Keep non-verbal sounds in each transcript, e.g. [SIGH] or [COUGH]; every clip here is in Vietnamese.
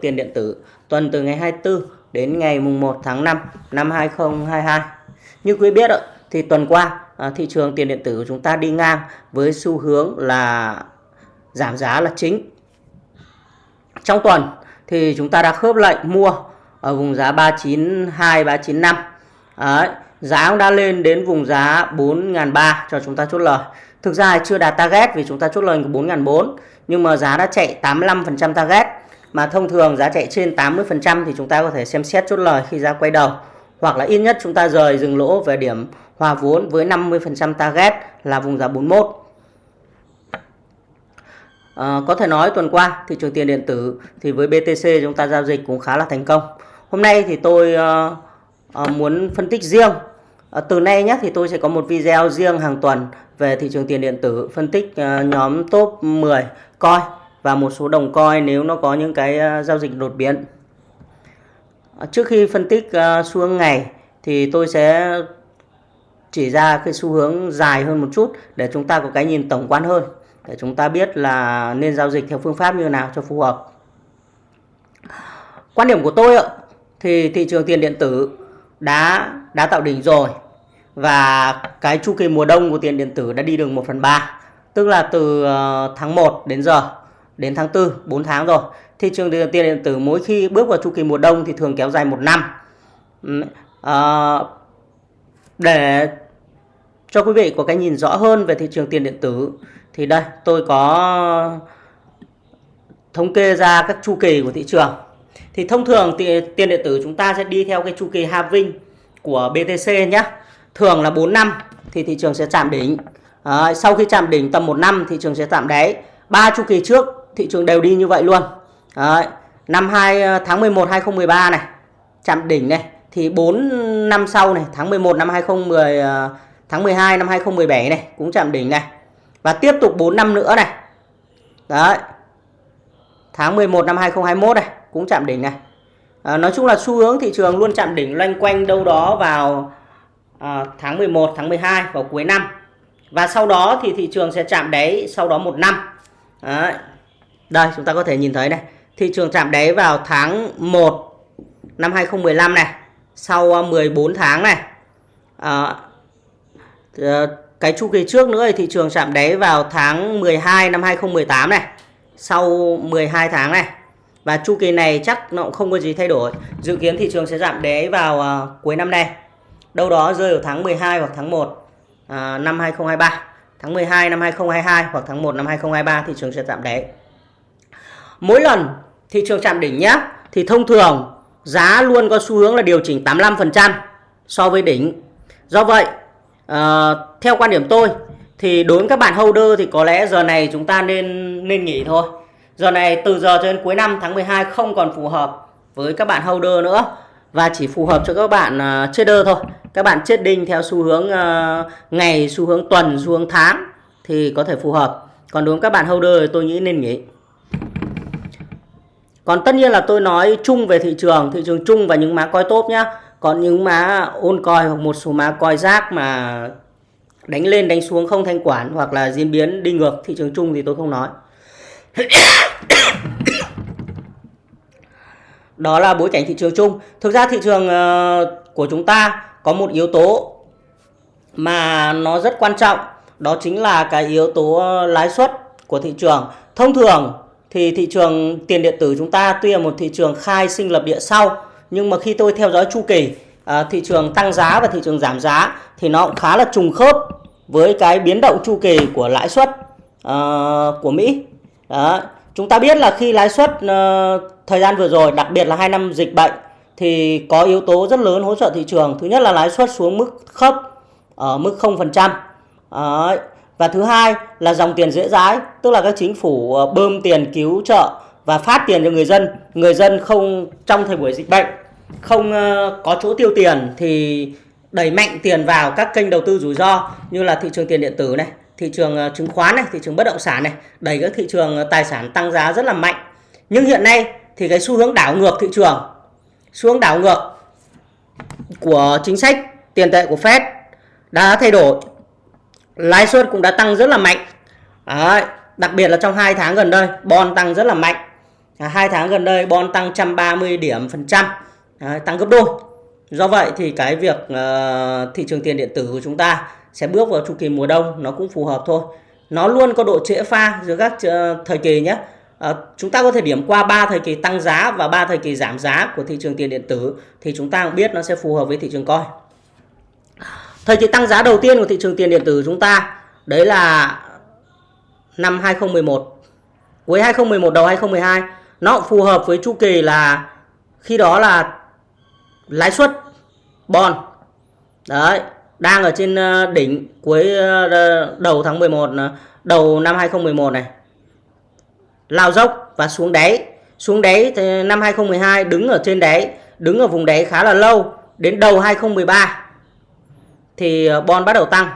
tiền điện tử tuần từ ngày 24 đến ngày mùng 1 tháng 5 năm 2022. Như quý biết thì tuần qua à, thị trường tiền điện tử của chúng ta đi ngang với xu hướng là giảm giá là chính. Trong tuần thì chúng ta đã khớp lệnh mua ở vùng giá 392 395. Đấy, giá cũng đã lên đến vùng giá 4.300 cho chúng ta chốt lời. Thực ra chưa đạt target vì chúng ta chốt lời của 4.400 nhưng mà giá đã chạy 85% target mà thông thường giá chạy trên 80% thì chúng ta có thể xem xét chốt lời khi giá quay đầu hoặc là ít nhất chúng ta rời dừng lỗ về điểm hòa vốn với 50% target là vùng giá 41. À, ờ, có thể nói tuần qua thị trường tiền điện tử thì với BTC chúng ta giao dịch cũng khá là thành công. Hôm nay thì tôi uh, uh, muốn phân tích riêng. Uh, từ nay nhé thì tôi sẽ có một video riêng hàng tuần về thị trường tiền điện tử phân tích uh, nhóm top 10 coi và một số đồng coi nếu nó có những cái ờ, giao dịch đột biến. Ờ, trước khi phân tích ờ, xu hướng ngày thì tôi sẽ chỉ ra cái xu hướng dài hơn một chút để chúng ta có cái nhìn tổng quan hơn, để chúng ta biết là nên giao dịch theo phương pháp như nào cho phù hợp. Quan điểm của tôi ạ, thì thị trường tiền điện tử đã đã tạo đỉnh rồi và cái chu kỳ mùa đông của tiền điện tử đã đi được 1 phần 3 tức là từ tháng 1 đến giờ đến tháng 4 4 tháng rồi. Thị trường tiền điện tử mỗi khi bước vào chu kỳ mùa đông thì thường kéo dài một năm. À, để cho quý vị có cái nhìn rõ hơn về thị trường tiền điện tử thì đây tôi có thống kê ra các chu kỳ của thị trường. Thì thông thường tiền điện tử chúng ta sẽ đi theo cái chu kỳ halving của BTC nhé thường là 4 năm thì thị trường sẽ chạm đỉnh. À, sau khi chạm đỉnh tầm 1 năm thị trường sẽ chạm đáy. Ba chu kỳ trước thị trường đều đi như vậy luôn. Đấy, năm 2 ờ, tháng 11 2013 này chạm đỉnh này thì 4 năm sau này tháng 11 năm 2010 ờ, tháng 12 năm 2017 này cũng chạm đỉnh này. Và tiếp tục 4 năm nữa này. Đấy tháng 11 năm 2021 này cũng chạm đỉnh này. À, nói chung là xu hướng thị trường luôn chạm đỉnh loanh quanh đâu đó vào à, tháng 11 tháng 12 vào cuối năm. Và sau đó thì thị trường sẽ chạm đáy sau đó một năm. Đấy đây chúng ta có thể nhìn thấy này. Thị trường chạm đáy vào tháng 1 năm 2015 này. Sau à, 14 tháng này. À, à, cái chu kỳ trước nữa thì thị trường chạm đáy vào tháng 12 năm 2018 này. Sau 12 tháng này. Và chu kỳ này chắc nó cũng không có gì thay đổi. Dự kiến thị trường sẽ giảm đáy vào uh, cuối năm nay. Đâu đó rơi vào tháng 12 hoặc tháng 1 uh, năm 2023 tháng 12 năm 2022 hoặc tháng 1 năm 2023 thị trường sẽ giảm đáy mỗi lần thị trường chạm đỉnh nhé thì thông thường giá luôn có xu hướng là điều chỉnh 85% so với đỉnh. Do vậy uh, theo quan điểm tôi thì đối với các bạn holder thì có lẽ giờ này chúng ta nên nên nghỉ thôi. Giờ này từ giờ cho đến cuối năm tháng 12 không còn phù hợp với các bạn holder nữa và chỉ phù hợp cho các bạn uh, trader thôi. Các bạn trading theo xu hướng uh, ngày xu hướng tuần xu hướng tháng thì có thể phù hợp. Còn đối với các bạn holder thì tôi nghĩ nên nghỉ còn tất nhiên là tôi nói chung về thị trường thị trường chung và những má coi tốt nhá. Còn những má ôn coi hoặc một số má coi rác mà đánh lên đánh xuống không thanh quản hoặc là diễn biến đi ngược, thị trường chung thì tôi không nói. [COUGHS] Đó là bối cảnh thị trường chung. Thực ra thị trường ờ, của chúng ta có một yếu tố mà nó rất quan trọng. Đó chính là cái yếu tố ờ, lãi suất của thị trường. Thông thường thì thị trường tiền điện tử chúng ta tuy là một thị trường khai sinh lập địa sau nhưng mà khi tôi theo dõi chu kỳ à, thị trường tăng giá và thị trường giảm giá thì nó cũng khá là trùng khớp với cái biến động chu kỳ của lãi suất à, của Mỹ. Đó. Chúng ta biết là khi lãi suất à, thời gian vừa rồi, đặc biệt là hai năm dịch bệnh thì có yếu tố rất lớn hỗ trợ thị trường. Thứ nhất là lãi suất xuống mức thấp ở mức 0%. Đó. Và thứ hai là dòng tiền dễ dãi, tức là các chính phủ ờ, bơm tiền cứu trợ và phát tiền cho người dân. Người dân không trong thời buổi dịch bệnh không ờ, có chỗ tiêu tiền thì đẩy mạnh tiền vào các kênh đầu tư rủi ro như là thị trường tiền điện tử này, thị trường ờ, chứng khoán này, thị trường bất động sản này, đẩy các thị trường tài sản tăng giá rất là mạnh. Nhưng hiện nay thì cái xu hướng đảo ngược thị trường, xu hướng đảo ngược của chính sách tiền tệ của Fed đã thay đổi. Lãi suất cũng đã tăng rất là mạnh. Đấy, đặc biệt là trong 2 tháng gần đây, bon tăng rất là mạnh. à, hai tháng gần đây bon tăng 130 điểm phần trăm. À, tăng gấp đôi. Do vậy thì cái việc uh, thị trường tiền điện tử của chúng ta sẽ bước vào chu kỳ mùa đông nó cũng phù hợp thôi. Nó luôn có độ trễ pha giữa các uh, thời kỳ nhé. Uh, chúng ta có thể điểm qua ba thời kỳ tăng giá và ba thời kỳ giảm giá của thị trường tiền điện tử thì chúng ta cũng biết nó sẽ phù hợp với thị trường coi thời kỳ tăng giá đầu tiên của thị trường tiền điện tử chúng ta, đấy là năm 2011 cuối 2011 đầu 2012 nó phù hợp với chu kỳ là khi đó là lãi suất, bond. Đấy, đang ở trên ờ, đỉnh cuối ờ, đầu tháng 11 ờ, đầu năm 2011 này. Lao dốc và xuống đáy. Xuống đáy thì năm 2012 đứng ở trên đáy, đứng ở vùng đáy khá là lâu, đến đầu 2013 thì ờ, bon bắt đầu tăng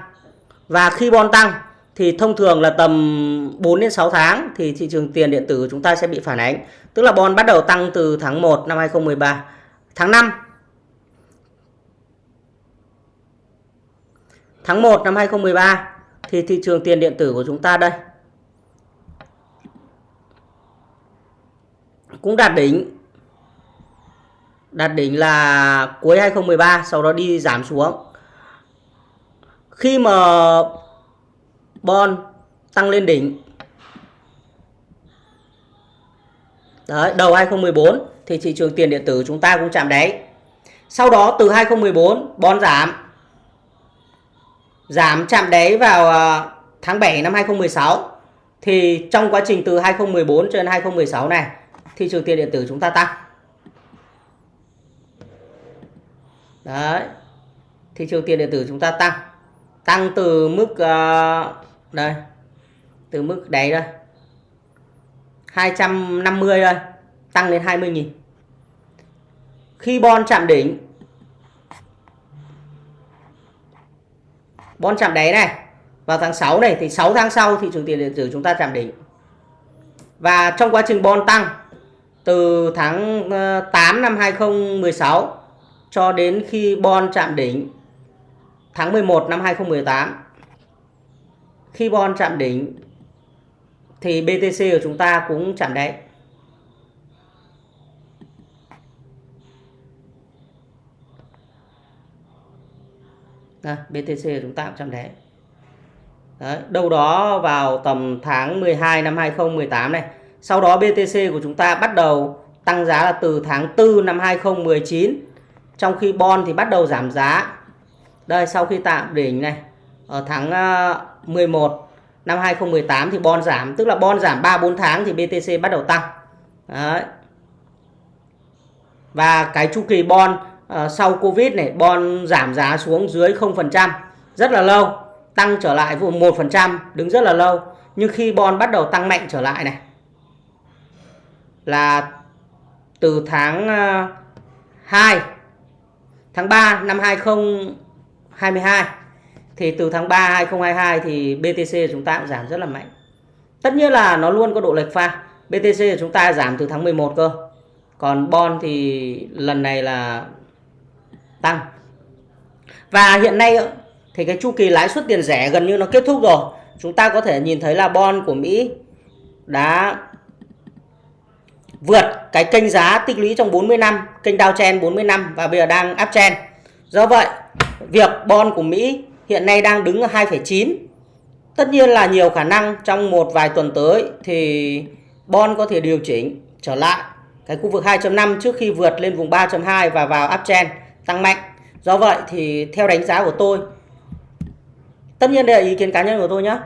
và khi bon tăng thì thông thường là tầm 4 đến 6 tháng thì thị trường tiền điện tử của chúng ta sẽ bị phản ánh. Tức là bon bắt đầu tăng từ tháng 1 năm 2013. Tháng 5 Tháng 1 năm 2013 thì thị trường tiền điện tử của chúng ta đây cũng đạt đỉnh đạt đỉnh là cuối 2013 sau đó đi giảm xuống khi mà bon tăng lên đỉnh Đấy, đầu 2014 thì thị trường tiền điện tử chúng ta cũng chạm đáy. Sau đó từ 2014 bon giảm. Giảm chạm đáy vào à, tháng 7 năm 2016. Thì trong quá trình từ 2014 cho đến 2016 này, thị trường tiền điện tử chúng ta tăng. Đấy. Thị trường tiền điện tử chúng ta tăng. Tăng từ mức uh, đây từ mức đáy đây 250 đây tăng lên 20.000 khi bon chạm đỉnh bon chạm đáy này vào tháng 6 này thì 6 tháng sau thị trường tiền điện tử chúng ta chạm đỉnh. Và trong quá trình bon tăng từ tháng ờ, 8 năm 2016 cho đến khi bon chạm đỉnh tháng 11 năm 2018 khi bon chạm đỉnh thì BTC của chúng ta cũng chạm đáy. Đây, BTC của chúng ta cũng chạm đáy. Đấy, đâu đó vào tầm tháng 12 năm 2018 này. Sau đó BTC của chúng ta bắt đầu tăng giá là từ tháng 4 năm 2019. Trong khi bon thì bắt đầu giảm giá. Đây, sau khi tạm đỉnh này ở tháng ờ, 11 năm 2018 thì bon giảm tức là bon giảm 3 4 tháng thì BTC bắt đầu tăng. Đấy. Và cái chu kỳ bon uh, sau Covid này bon giảm giá xuống dưới 0% rất là lâu, tăng trở lại vùng 1% đứng rất là lâu. Nhưng khi bon bắt đầu tăng mạnh trở lại này là từ tháng ờ, uh, 2 tháng 3 năm 2022 thì từ tháng 3 2022 thì BTC của chúng ta cũng giảm rất là mạnh. Tất nhiên là nó luôn có độ lệch pha. BTC của chúng ta giảm từ tháng 11 cơ. Còn bon thì lần này là tăng. Và hiện nay thì cái chu kỳ lãi suất tiền rẻ gần như nó kết thúc rồi. Chúng ta có thể nhìn thấy là bon của Mỹ đã vượt cái kênh giá tích lũy trong 40 năm, kênh downtrend 40 năm và bây giờ đang uptrend. Do vậy, việc bon của Mỹ hiện nay đang đứng ở 2,9. Tất nhiên là nhiều khả năng trong một vài tuần tới thì bon có thể điều chỉnh trở lại cái khu vực 2.5 trước khi vượt lên vùng 3.2 và vào uptrend tăng mạnh. Do vậy thì theo đánh giá của tôi tất nhiên đây là ý kiến cá nhân của tôi nhé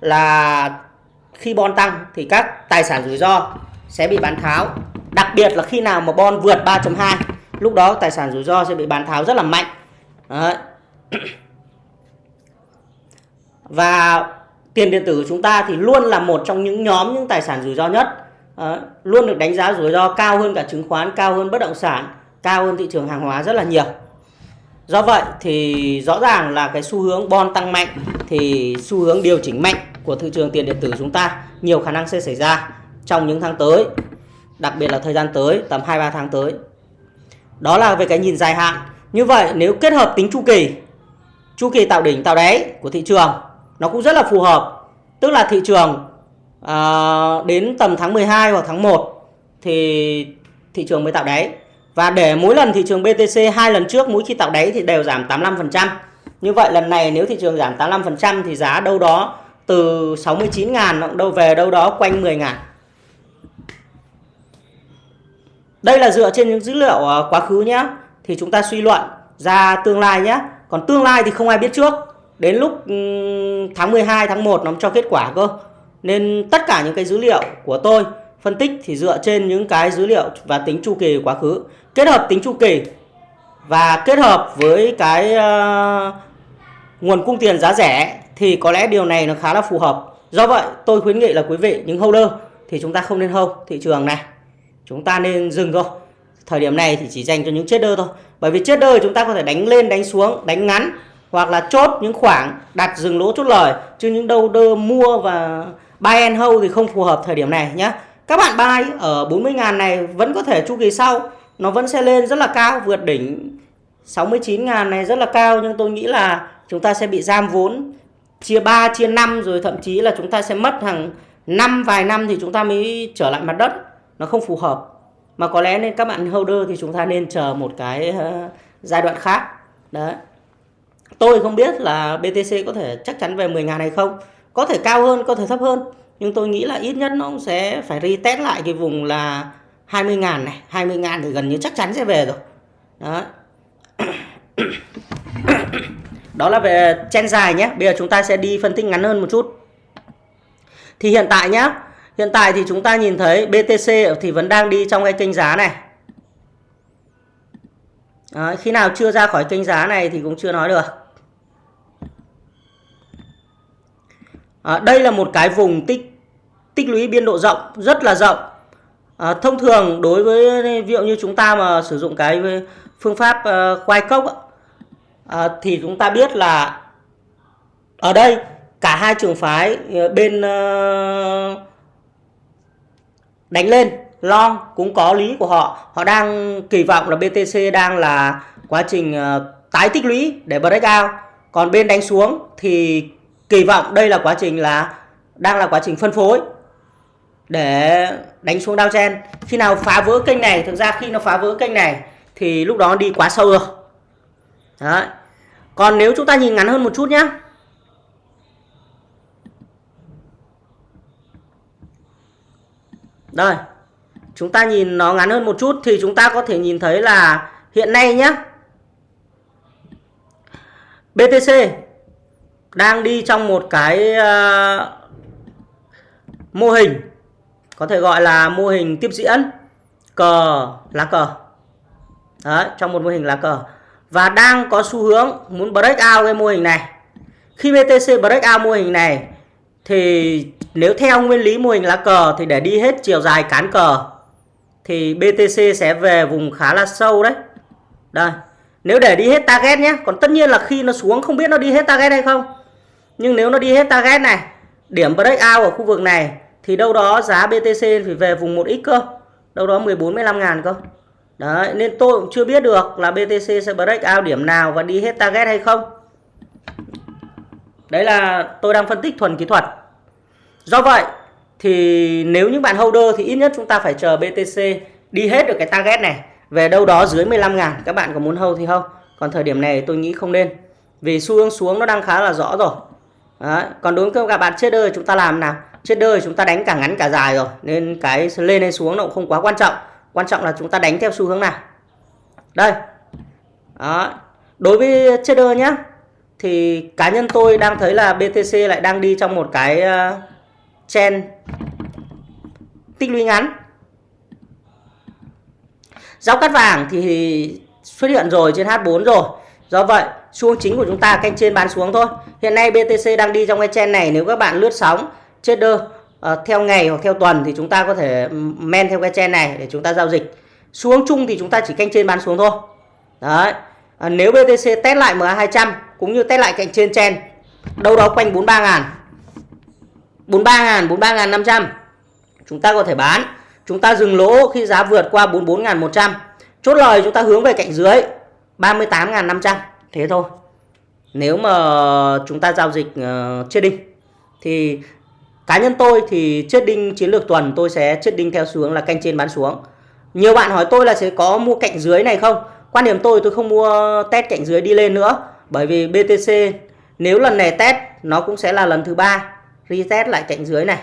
là khi bon tăng thì các tài sản rủi ro sẽ bị bán tháo đặc biệt là khi nào mà bon vượt 3.2 lúc đó tài sản rủi ro sẽ bị bán tháo rất là mạnh Đấy. [CLEARS THROAT] và tiền điện tử của chúng ta thì luôn là một trong những nhóm những tài sản rủi ro nhất Đấy. luôn được đánh giá rủi ro cao hơn cả chứng khoán, cao hơn bất động sản, cao hơn thị trường hàng hóa rất là nhiều do vậy thì rõ ràng là cái xu hướng bon tăng mạnh thì xu hướng điều chỉnh mạnh của thị trường tiền điện tử chúng ta nhiều khả năng sẽ xảy ra trong những tháng tới, đặc biệt là thời gian tới, tầm 2-3 tháng tới đó là về cái nhìn dài hạn như vậy nếu kết hợp tính chu kỳ chu kỳ tạo đỉnh tạo đáy của thị trường nó cũng rất là phù hợp tức là thị trường à, đến tầm tháng 12 hoặc tháng 1 thì thị trường mới tạo đáy và để mỗi lần thị trường BTC hai lần trước mỗi khi tạo đáy thì đều giảm 85%. Như vậy lần này nếu thị trường giảm 85% thì giá đâu đó từ 69 ngàn nó đâu về đâu đó quanh 10 ngàn. Đây là dựa trên những dữ liệu ờ, quá khứ nhé. Thì chúng ta suy luận ra tương lai nhé. Còn tương lai thì không ai biết trước. Đến lúc ừ, tháng 12, tháng 1 nó cho kết quả cơ. Nên tất cả những cái dữ liệu của tôi phân tích thì dựa trên những cái dữ liệu và tính chu kỳ quá khứ. Kết hợp tính chu kỳ và kết hợp với cái uh, nguồn cung tiền giá rẻ thì có lẽ điều này nó khá là phù hợp. Do vậy tôi khuyến nghị là quý vị những holder thì chúng ta không nên hold thị trường này. Chúng ta nên dừng thôi. Thời điểm này thì chỉ dành cho những trader thôi. Bởi vì trader chúng ta có thể đánh lên đánh xuống, đánh ngắn hoặc là chốt những khoảng đặt dừng lỗ chốt lời chứ những đâu đơ mua và buy and hold thì không phù hợp thời điểm này nhé. Các bạn buy ở 40 ngàn này vẫn có thể chu kỳ sau nó vẫn sẽ lên rất là cao vượt đỉnh 69 ngàn này rất là cao nhưng tôi nghĩ là chúng ta sẽ bị giam vốn chia 3 chia 5 rồi thậm chí là chúng ta sẽ mất hàng năm vài năm thì chúng ta mới trở lại mặt đất nó không phù hợp. Mà có lẽ nên các bạn holder thì chúng ta nên chờ một cái uh, giai đoạn khác. Đấy. Tôi không biết là BTC có thể chắc chắn về 10 ngàn hay không. Có thể cao hơn có thể thấp hơn. Nhưng tôi nghĩ là ít nhất nó cũng sẽ phải retest lại cái vùng là 20 ngàn này. 20 ngàn thì gần như chắc chắn sẽ về rồi. Đó [COUGHS] đó là về chen dài nhé. Bây giờ chúng ta sẽ đi phân tích ngắn hơn một chút. Thì hiện tại nhé hiện tại thì chúng ta nhìn thấy BTC thì vẫn đang đi trong cái kênh giá này. Đấy, khi nào chưa ra khỏi kênh giá này thì cũng chưa nói được. À, đây là một cái vùng tích tích lũy biên độ rộng rất là rộng. À, thông thường đối với ví dụ như chúng ta mà sử dụng cái phương pháp uh, quay cốc uh, thì chúng ta biết là ở đây cả hai trường phái ờ, bên uh, đánh lên. Long cũng có lý của họ. Họ đang kỳ vọng là BTC đang là quá trình uh, tái tích lũy để break out. Còn bên đánh xuống thì kỳ vọng đây là quá trình là đang là quá trình phân phối để đánh xuống downtrend. Khi nào phá vỡ kênh này thực ra khi nó phá vỡ kênh này thì lúc đó đi quá sâu rồi. Đấy. còn nếu chúng ta nhìn ngắn hơn một chút nhé đây chúng ta nhìn nó ngắn hơn một chút thì chúng ta có thể nhìn thấy là hiện nay nhé BTC đang đi trong một cái uh, mô hình có thể gọi là mô hình tiếp diễn cờ lá cờ. Đấy, trong một mô hình lá cờ. Và đang có xu hướng muốn break out cái mô hình này. Khi BTC break out mô hình này thì nếu theo nguyên lý mô hình lá cờ thì để đi hết chiều dài cán cờ, thì BTC sẽ về vùng khá là sâu đấy. Đây, nếu để đi hết target nhé còn tất nhiên là khi nó xuống không biết nó đi hết target hay không. Nhưng nếu nó đi hết target này, điểm breakout ở khu vực này, thì đâu đó giá BTC phải về vùng 1x cơ, đâu đó 14 15 ngàn cơ. Đấy, nên tôi cũng chưa biết được là BTC sẽ break out điểm nào và đi hết target hay không đấy là tôi đang phân tích thuần kỹ thuật. Do vậy thì nếu những bạn holder thì ít nhất chúng ta phải chờ BTC đi hết được cái target này, về đâu đó dưới 15 ngàn. Các bạn có muốn hold thì không còn thời điểm này tôi nghĩ không nên, vì xu hướng xuống nó đang khá là rõ rồi. Đấy. còn đối với các bạn trader chúng ta làm nào? Trader chúng ta đánh cả ngắn cả dài rồi, nên cái lên hay xuống nó cũng không quá quan trọng. Quan trọng là chúng ta đánh theo xu hướng nào. Đây. Đó. Đối với trader nhé thì cá nhân tôi đang thấy là BTC lại đang đi trong một cái uh, trend tích lũy ngắn Giáo cắt vàng thì xuất hiện rồi trên H4 rồi. Do vậy, xu chính của chúng ta canh trên bán xuống thôi. Hiện nay BTC đang đi trong cái chen này nếu các bạn lướt sóng trader uh, theo ngày hoặc theo tuần thì chúng ta có thể ừ, men theo cái chen này để chúng ta giao dịch. Xuống chung thì chúng ta chỉ canh trên bán xuống thôi. Đấy. À, nếu BTC test lại MA200 cũng như test lại cạnh trên chen đâu đó quanh 43 ngàn. 43 ngàn 43 ngàn 500 chúng ta có thể bán. Chúng ta dừng lỗ khi giá vượt qua 44.100 chốt lời chúng ta hướng về cạnh dưới 38.500 thế thôi. Nếu mà chúng ta giao dịch uh, đinh, thì cá nhân tôi thì chết đinh chiến lược tuần tôi sẽ chết đinh theo xuống là canh trên bán xuống. Nhiều bạn hỏi tôi là sẽ có mua cạnh dưới này không? Quan điểm tôi tôi không mua test cạnh dưới đi lên nữa bởi vì BTC nếu lần này test, nó cũng sẽ là lần thứ ba. Reset lại cạnh dưới này.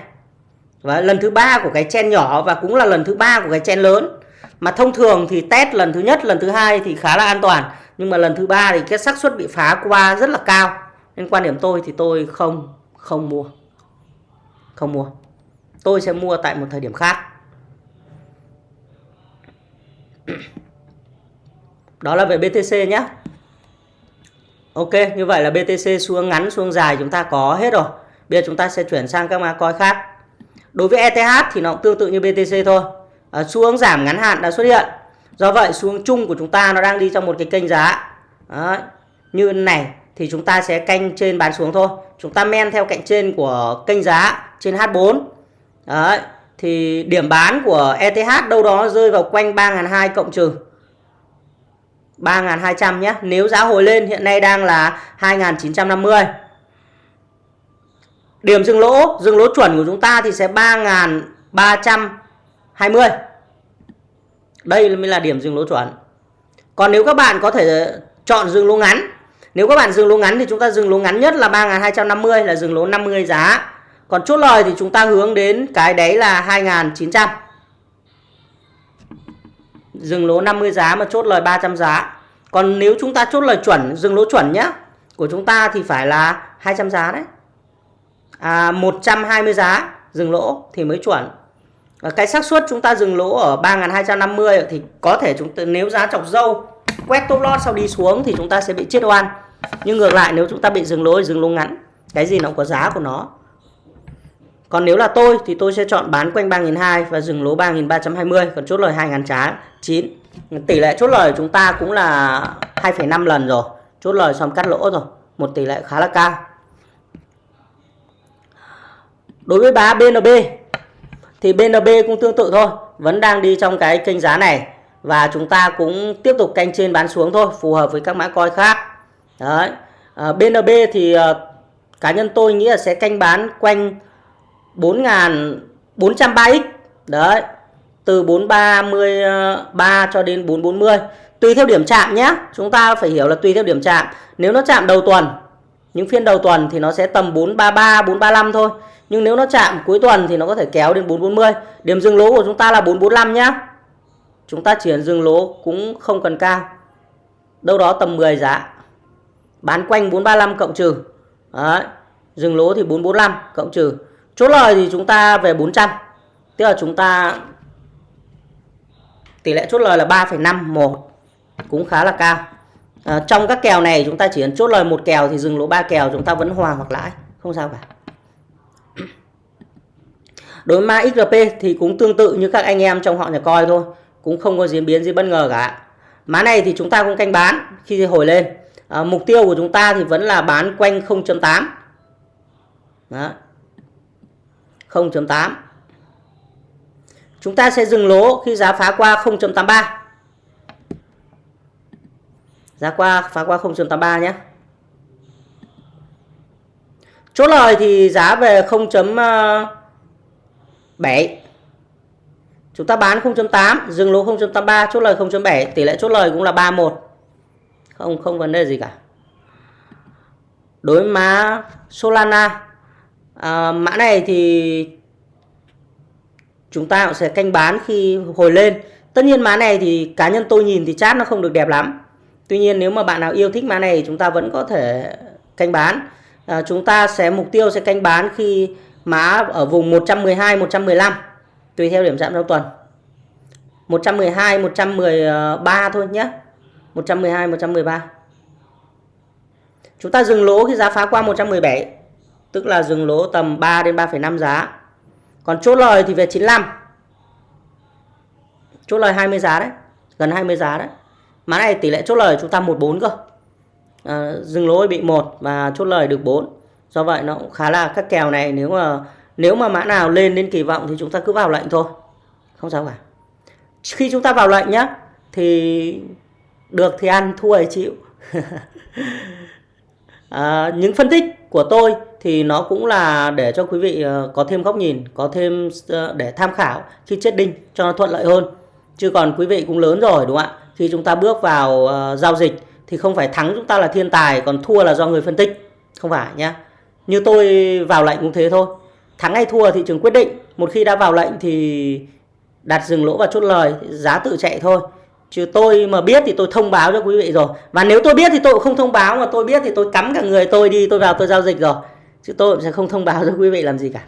Và lần thứ ba của cái chen nhỏ và cũng là lần thứ ba của cái chen lớn. Mà thông thường thì test lần thứ nhất, lần thứ hai thì khá là an toàn. Nhưng mà lần thứ ba thì cái xác suất bị phá qua rất là cao. Nên quan điểm tôi thì tôi không không mua. Không mua. Tôi sẽ mua tại một thời điểm khác. Đó là về BTC nhé Ok như vậy là BTC xuống ngắn xuống dài chúng ta có hết rồi. Bây giờ chúng ta sẽ chuyển sang các mã coin khác. Đối với ETH thì nó cũng tương tự như BTC thôi. À, xuống giảm ngắn hạn đã xuất hiện. Do vậy xuống chung của chúng ta nó đang đi trong một cái kênh giá. Đó. như này thì chúng ta sẽ canh trên bán xuống thôi. Chúng ta men theo cạnh trên của kênh giá trên H4 Đấy. thì điểm bán của ETH đâu đó rơi vào quanh 3.200 cộng trừ. 3.200 nhé nếu giá hồi lên, hiện nay đang là 2.950 điểm dừng lỗ dừng lỗ chuẩn của chúng ta thì sẽ 3.320 đây mới là điểm dừng lỗ chuẩn còn nếu các bạn có thể chọn dừng lỗ ngắn, nếu các bạn dừng lỗ ngắn thì chúng ta dừng lỗ ngắn nhất là 3.250 là dừng lỗ 50 giá. Còn chốt lời thì chúng ta hướng đến cái đấy là 2.900. Dừng lỗ 50 giá mà chốt lời 300 giá. Còn nếu chúng ta chốt lời chuẩn, dừng lỗ chuẩn nhá, của chúng ta thì phải là 200 giá đấy. À 120 giá dừng lỗ thì mới chuẩn. Và cái xác suất chúng ta dừng lỗ ở 3250 thì có thể chúng ta nếu giá chọc dâu quét top loss sau đi xuống thì chúng ta sẽ bị chết oan nhưng ngược lại nếu chúng ta bị dừng lỗ dừng lỗ ngắn cái gì nó cũng có giá của nó còn nếu là tôi thì tôi sẽ chọn bán quanh 3.200 và dừng lỗ 3.320 còn chốt lời 2.000 trá 9 tỷ lệ chốt lời chúng ta cũng là 2,5 lần rồi. Chốt lời xong cắt lỗ rồi một tỷ lệ khá là cao. Đối với bá BNB thì BNB cũng tương tự thôi vẫn đang đi trong cái kênh giá này và chúng ta cũng tiếp tục canh trên bán xuống thôi phù hợp với các mã coi khác. Đấy. Ờ, à, BNB thì à, cá nhân tôi nghĩ là sẽ canh bán quanh 4.403x đấy, từ 433 cho đến 440 tùy theo điểm chạm nhé, chúng ta phải hiểu là tùy theo điểm chạm. Nếu nó chạm đầu tuần, những phiên đầu tuần thì nó sẽ tầm 433 435 thôi. Nhưng nếu nó chạm cuối tuần thì nó có thể kéo đến 440 điểm dừng lỗ của chúng ta là 445 nhé. Chúng ta chuyển dừng lỗ cũng không cần cao. Đâu đó tầm 10 giá. Bán quanh 435 cộng trừ. Đấy. dừng lỗ thì 445 cộng trừ chốt lời thì chúng ta về 400 tức là chúng ta tỷ lệ chốt lời là 3,51 cũng khá là cao. À, trong các kèo này chúng ta chỉ cần chốt lời một kèo thì dừng lỗ ba kèo chúng ta vẫn hòa hoặc lãi không sao cả. Đối với XRP thì cũng tương tự như các anh em trong họ nhà coi thôi cũng không có diễn biến gì bất ngờ cả. Má này thì chúng ta cũng canh bán khi hồi lên. À, mục tiêu của chúng ta thì vẫn là bán quanh 0.8 đó. 0.8 chúng ta sẽ dừng lỗ khi giá phá qua 0.83 giá qua phá qua 0.83 nhé. Chốt lời thì giá về 0.7 Chúng ta bán 0.8, dừng lỗ 0.83, chốt lời 0.7, tỷ lệ chốt lời cũng là 31. Không không vấn đề gì cả. Đối má Solana à, mã này thì chúng ta cũng sẽ canh bán khi hồi lên. Tất nhiên mã này thì cá nhân tôi nhìn thì chat nó không được đẹp lắm. Tuy nhiên nếu mà bạn nào yêu thích mã này chúng ta vẫn có thể canh bán. À, chúng ta sẽ mục tiêu sẽ canh bán khi mã ở vùng 112 115 tùy theo điểm chạm trong tuần 112 113 thôi nhé 112 113 chúng ta dừng lỗ khi giá phá qua 117 tức là dừng lỗ tầm 3 đến 3,5 giá. Còn chốt lời thì về 95 chốt lời 20 giá đấy gần 20 giá đấy. Mã này tỷ lệ chốt lời chúng ta 14 cơ. À, dừng lỗ bị 1 và chốt lời được 4 do vậy nó cũng khá là các kèo này. Nếu mà nếu mà mã nào lên đến kỳ vọng thì chúng ta cứ vào lệnh thôi. Không sao cả. Khi chúng ta vào lệnh nhá thì được thì ăn thua thì chịu. À, [LAUGHS] những phân tích của tôi thì nó cũng là để cho quý vị ờ, có thêm góc nhìn, có thêm ờ, để tham khảo khi chết đinh cho nó thuận lợi hơn. Chứ còn quý vị cũng lớn rồi đúng không ạ? Khi chúng ta bước vào ờ, giao dịch thì không phải thắng chúng ta là thiên tài, còn thua là do người phân tích. Không phải nhá. Như tôi vào lệnh cũng thế thôi. Thắng hay thua thị trường quyết định. Một khi đã vào lệnh thì đặt dừng lỗ và chốt lời, giá tự chạy thôi. Chứ tôi mà biết thì tôi thông báo cho quý vị rồi. Và nếu tôi biết thì tôi cũng không thông báo mà tôi biết thì tôi cắm cả người tôi đi tôi vào tôi giao dịch rồi. Chứ tôi cũng sẽ không thông báo cho quý vị làm gì cả.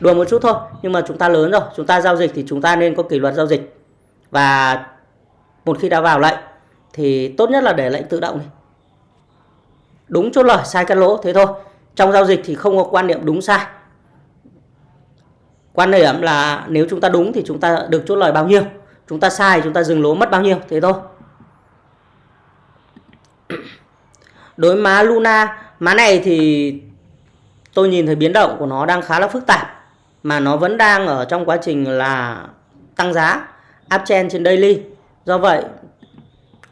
Đùa một chút thôi, nhưng mà chúng ta lớn rồi, chúng ta giao dịch thì chúng ta nên có kỷ luật giao dịch. Và một khi đã vào lệnh thì tốt nhất là để lệnh tự động đi. Đúng chốt lời, sai cắt lỗ thế thôi. Trong giao dịch thì không có quan niệm đúng sai. Quan điểm là nếu chúng ta đúng thì chúng ta được chốt lời bao nhiêu chúng ta sai chúng ta dừng lỗ mất bao nhiêu thế thôi đối má Luna má này thì tôi nhìn thấy biến động của nó đang khá là phức tạp mà nó vẫn đang ở trong quá trình là tăng giá uptrend trên daily. Do vậy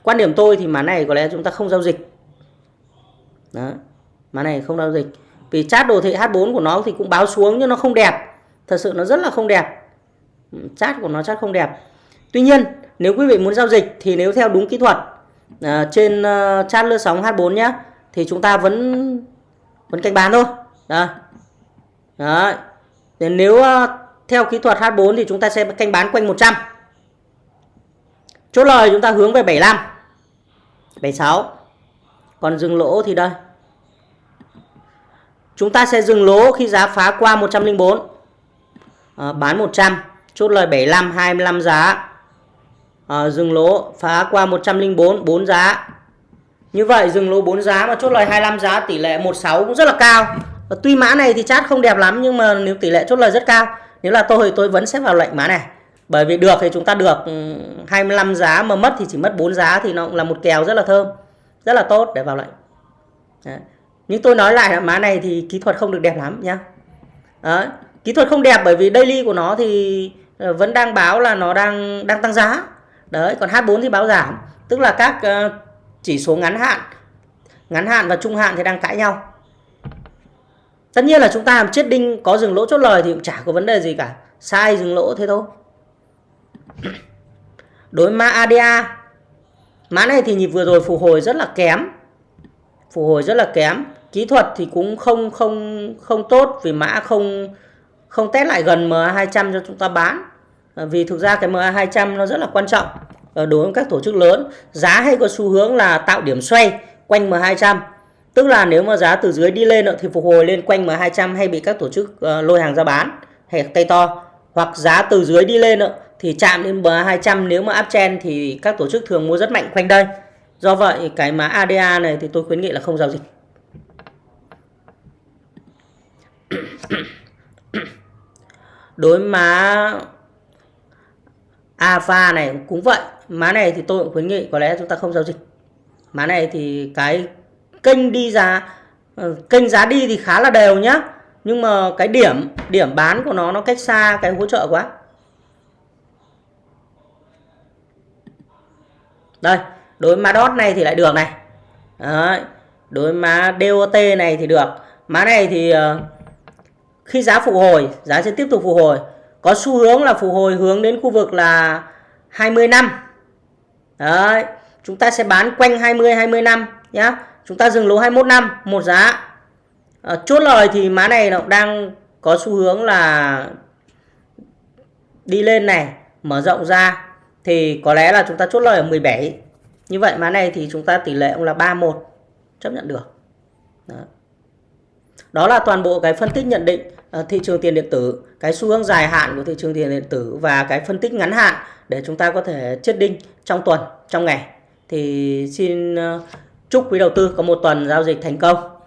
quan điểm tôi thì mã này có lẽ chúng ta không giao dịch. Đó mã này không giao dịch. Vì chart đồ thị H4 của nó thì cũng báo xuống nhưng nó không đẹp. Thật sự nó rất là không đẹp. Chart của nó chart không đẹp. Tuy nhiên nếu quý vị muốn giao dịch thì nếu theo đúng kỹ thuật uh, trên uh, chart lướt sóng H4 nhé thì chúng ta vẫn vẫn canh bán thôi. Đó. Đấy. Nếu uh, theo kỹ thuật H4 thì chúng ta sẽ canh bán quanh 100. Chốt lời chúng ta hướng về 75. 76. Còn dừng lỗ thì đây. Chúng ta sẽ dừng lỗ khi giá phá qua 104. À, ờ, bán 100, chốt lời 75 25 giá à, dừng lỗ phá qua 104 4 giá như vậy dừng lỗ 4 giá mà chốt lời 25 giá tỷ lệ 16 cũng rất là cao và tuy mã này thì chát không đẹp lắm, nhưng mà nếu tỷ lệ chốt lời rất cao, nếu là tôi tôi vẫn sẽ vào lệnh mã này. Bởi vì được thì chúng ta được ừ, 25 giá mà mất thì chỉ mất 4 giá thì nó cũng là một kèo rất là thơm, rất là tốt để vào lệnh. Đấy. nhưng tôi nói lại là mã này thì kỹ thuật không được đẹp lắm nhá. Đấy. kỹ thuật không đẹp bởi vì daily của nó thì ờ, vẫn đang báo là nó đang đang tăng giá. Đấy, còn H4 thì báo giảm. Tức là các ờ, chỉ số ngắn hạn ngắn hạn và trung hạn thì đang cãi nhau tất nhiên là chúng ta làm chết đinh, có dừng lỗ chốt lời thì cũng chả có vấn đề gì cả. Sai dừng lỗ thế thôi. [CLEARS THROAT] Đối mã ADA mã này thì nhịp vừa rồi phục hồi rất là kém. Phục hồi rất là kém. Kỹ thuật thì cũng không không không tốt vì mã không không test lại gần MA 200 cho chúng ta bán. À, vì thực ra cái MA200 nó rất là quan trọng à, đối với các tổ chức lớn. Giá hay có xu hướng là tạo điểm xoay quanh M200 tức là nếu mà giá từ dưới đi lên thì phục hồi lên quanh M200 hay bị các tổ chức ờ, lôi hàng ra bán, hay tay to. Hoặc giá từ dưới đi lên thì chạm đến M200 nếu mà uptrend thì các tổ chức thường mua rất mạnh quanh đây. Do vậy, cái mã ADA này thì tôi khuyến nghị là không giao dịch. [COUGHS] Đối mã alpha này cũng vậy. Má này thì tôi cũng khuyến nghị, có lẽ chúng ta không giao dịch. Má này thì cái kênh đi giá ờ, kênh giá đi thì khá là đều nhá. Nhưng mà cái điểm điểm bán của nó nó cách xa cái hỗ trợ quá. Đây, đối má dot này thì lại được này. Đấy. đối má DOT này thì được. Má này thì ờ, khi giá phục hồi, giá sẽ tiếp tục phục hồi. Có xu hướng là phục hồi hướng đến khu vực là 20 năm. Đấy, chúng ta sẽ bán quanh 20 20 năm nhá chúng ta dừng lỗ 21 năm một giá. À, chốt lời thì má này nó đang có xu hướng là đi lên này mở rộng ra. Thì có lẽ là chúng ta chốt lời ở 17 như vậy má này thì chúng ta tỷ lệ cũng là 31 chấp nhận được. Đó. Đó là toàn bộ cái phân tích nhận định ờ, thị trường tiền điện tử, cái xu hướng dài hạn của thị trường tiền điện tử và cái phân tích ngắn hạn để chúng ta có thể chết đinh trong tuần, trong ngày. Thì xin uh, chúc quý đầu tư có một tuần giao dịch thành công.